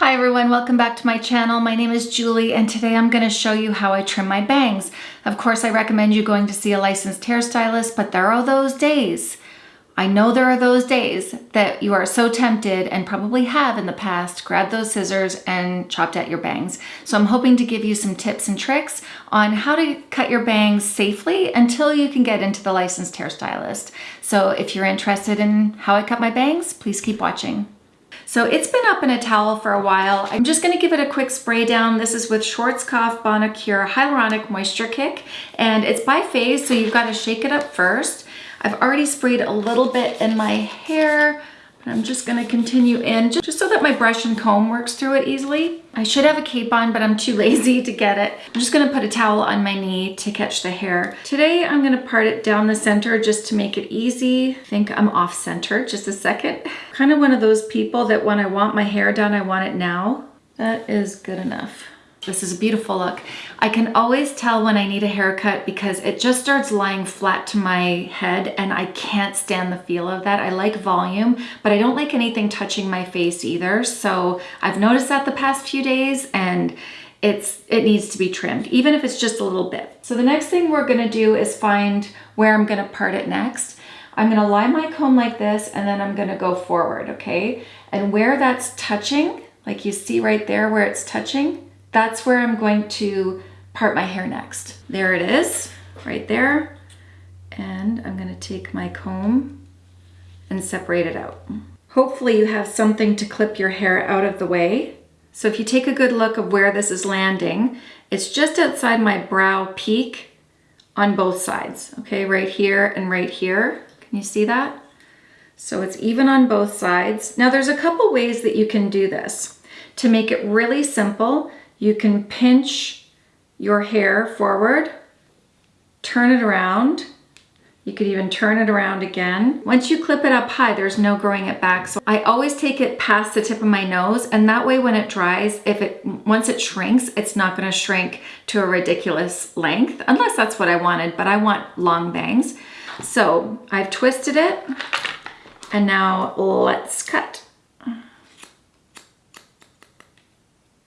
Hi everyone, welcome back to my channel. My name is Julie and today I'm going to show you how I trim my bangs. Of course, I recommend you going to see a licensed hairstylist, but there are those days. I know there are those days that you are so tempted and probably have in the past grabbed those scissors and chopped at your bangs. So I'm hoping to give you some tips and tricks on how to cut your bangs safely until you can get into the licensed hairstylist. So if you're interested in how I cut my bangs, please keep watching. So it's been up in a towel for a while. I'm just gonna give it a quick spray down. This is with Schwarzkopf Bonacure Hyaluronic Moisture Kick, and it's bi-phase, so you've gotta shake it up first. I've already sprayed a little bit in my hair. I'm just gonna continue in just so that my brush and comb works through it easily. I should have a cape on, but I'm too lazy to get it. I'm just gonna put a towel on my knee to catch the hair. Today, I'm gonna part it down the center just to make it easy. I think I'm off center, just a second. Kind of one of those people that when I want my hair done, I want it now. That is good enough. This is a beautiful look. I can always tell when I need a haircut because it just starts lying flat to my head and I can't stand the feel of that. I like volume, but I don't like anything touching my face either. So I've noticed that the past few days and it's it needs to be trimmed, even if it's just a little bit. So the next thing we're gonna do is find where I'm gonna part it next. I'm gonna lie my comb like this and then I'm gonna go forward, okay? And where that's touching, like you see right there where it's touching, that's where I'm going to part my hair next. There it is, right there. And I'm gonna take my comb and separate it out. Hopefully you have something to clip your hair out of the way. So if you take a good look of where this is landing, it's just outside my brow peak on both sides, okay? Right here and right here. Can you see that? So it's even on both sides. Now there's a couple ways that you can do this. To make it really simple, you can pinch your hair forward, turn it around. You could even turn it around again. Once you clip it up high, there's no growing it back. So I always take it past the tip of my nose and that way when it dries, if it once it shrinks, it's not gonna shrink to a ridiculous length, unless that's what I wanted, but I want long bangs. So I've twisted it and now let's cut.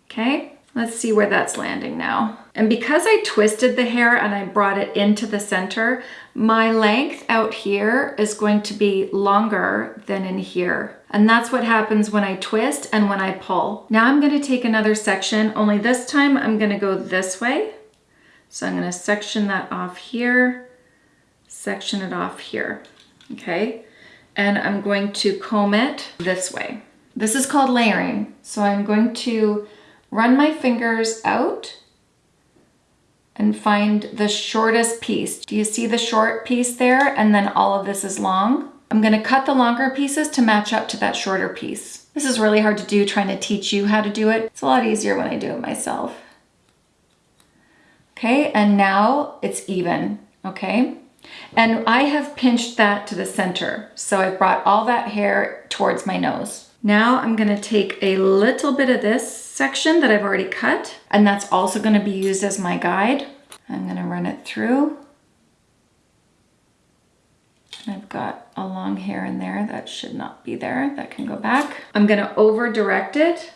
Okay. Let's see where that's landing now. And because I twisted the hair and I brought it into the center, my length out here is going to be longer than in here. And that's what happens when I twist and when I pull. Now I'm gonna take another section, only this time I'm gonna go this way. So I'm gonna section that off here, section it off here, okay? And I'm going to comb it this way. This is called layering. So I'm going to run my fingers out and find the shortest piece. Do you see the short piece there? And then all of this is long. I'm gonna cut the longer pieces to match up to that shorter piece. This is really hard to do trying to teach you how to do it. It's a lot easier when I do it myself. Okay, and now it's even, okay? And I have pinched that to the center. So I've brought all that hair towards my nose. Now I'm gonna take a little bit of this section that I've already cut, and that's also gonna be used as my guide. I'm gonna run it through. I've got a long hair in there that should not be there. That can go back. I'm gonna over direct it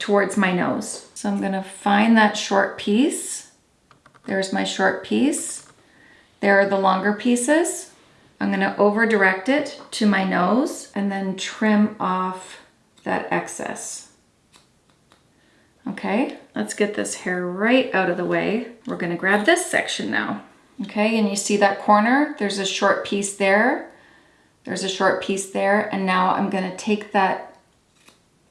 towards my nose. So I'm gonna find that short piece. There's my short piece. There are the longer pieces. I'm gonna over direct it to my nose and then trim off that excess. Okay, let's get this hair right out of the way. We're gonna grab this section now. Okay, and you see that corner? There's a short piece there. There's a short piece there. And now I'm gonna take that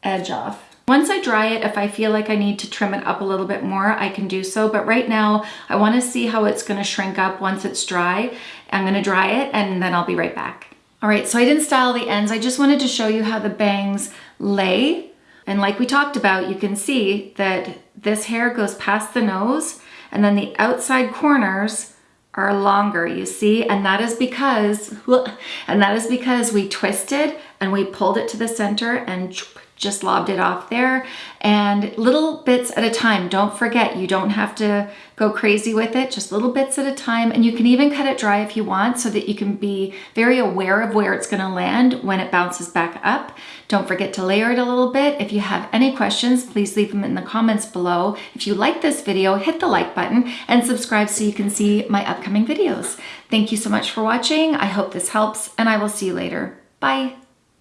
edge off. Once I dry it, if I feel like I need to trim it up a little bit more, I can do so. But right now, I wanna see how it's gonna shrink up once it's dry. I'm gonna dry it and then I'll be right back. All right, so I didn't style the ends. I just wanted to show you how the bangs lay. And like we talked about, you can see that this hair goes past the nose and then the outside corners are longer, you see? And that is because, and that is because we twisted and we pulled it to the center and just lobbed it off there and little bits at a time. Don't forget, you don't have to go crazy with it, just little bits at a time. And you can even cut it dry if you want so that you can be very aware of where it's gonna land when it bounces back up. Don't forget to layer it a little bit. If you have any questions, please leave them in the comments below. If you like this video, hit the like button and subscribe so you can see my upcoming videos. Thank you so much for watching. I hope this helps and I will see you later. Bye.